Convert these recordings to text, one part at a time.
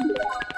you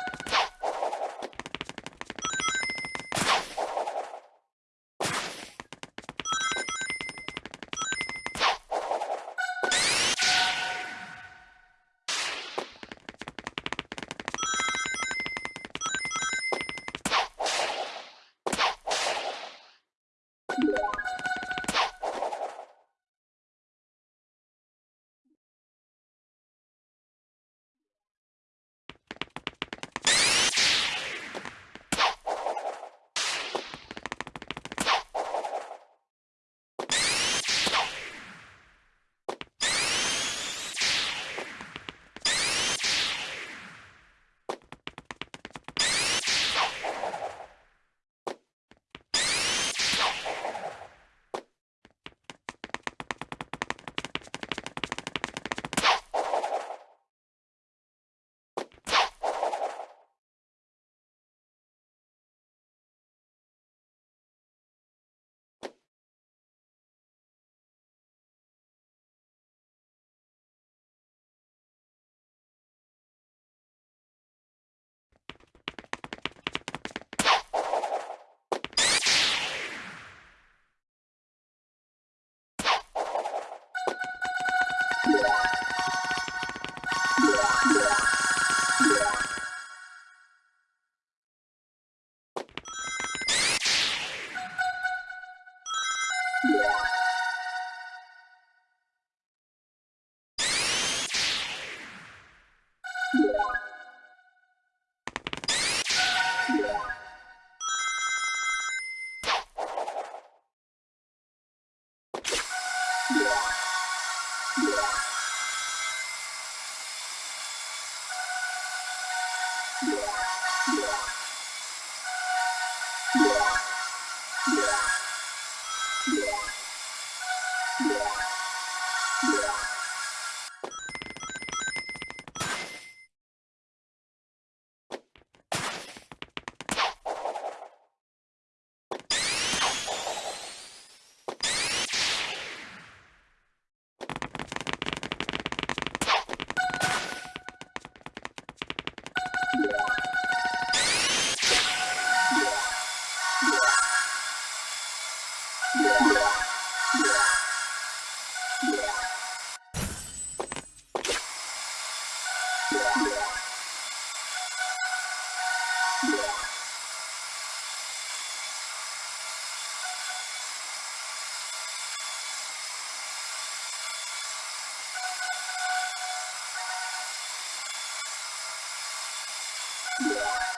Yeah.